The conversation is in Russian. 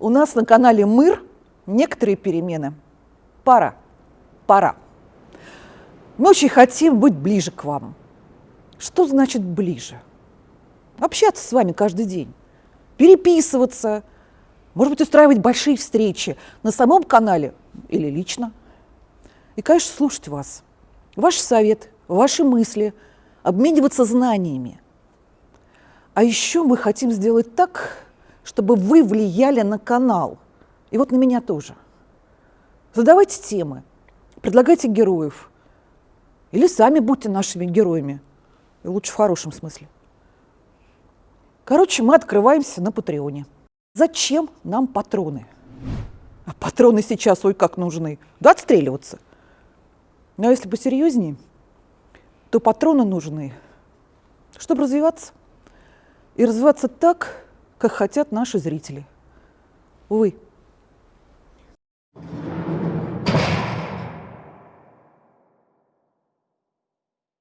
У нас на канале «Мыр» некоторые перемены. Пора, пора. Мы очень хотим быть ближе к вам. Что значит ближе? Общаться с вами каждый день, переписываться, может быть, устраивать большие встречи на самом канале или лично. И, конечно, слушать вас, ваш совет, ваши мысли, обмениваться знаниями. А еще мы хотим сделать так, чтобы вы влияли на канал. И вот на меня тоже. Задавайте темы, предлагайте героев. Или сами будьте нашими героями. И лучше в хорошем смысле. Короче, мы открываемся на Патреоне. Зачем нам патроны? А патроны сейчас, ой, как нужны. Да отстреливаться. Но если посерьезнее, то патроны нужны, чтобы развиваться. И развиваться так, как хотят наши зрители. Увы,